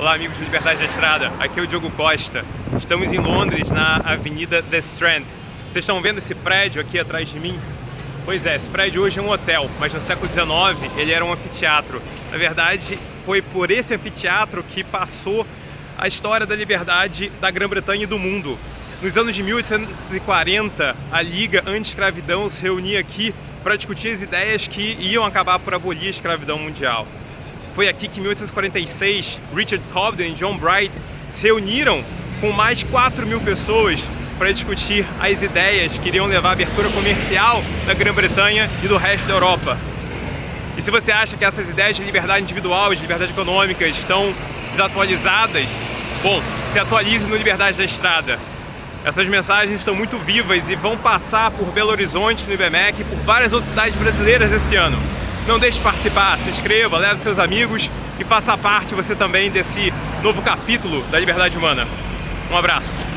Olá amigos de Liberdade da Estrada, aqui é o Diogo Costa. Estamos em Londres, na Avenida The Strand. Vocês estão vendo esse prédio aqui atrás de mim? Pois é, esse prédio hoje é um hotel, mas no século XIX ele era um anfiteatro. Na verdade, foi por esse anfiteatro que passou a história da liberdade da Grã-Bretanha e do mundo. Nos anos de 1840, a Liga Anti-Escravidão se reunia aqui para discutir as ideias que iam acabar por abolir a escravidão mundial. Foi aqui que em 1846 Richard Cobden e John Bright se reuniram com mais 4 mil pessoas para discutir as ideias que iriam levar à abertura comercial da Grã-Bretanha e do resto da Europa. E se você acha que essas ideias de liberdade individual de liberdade econômica estão desatualizadas, bom, se atualize no Liberdade da Estrada. Essas mensagens estão muito vivas e vão passar por Belo Horizonte, no IBMEC e por várias outras cidades brasileiras esse ano. Não deixe de participar, se inscreva, leve seus amigos e faça parte você também desse novo capítulo da liberdade humana. Um abraço.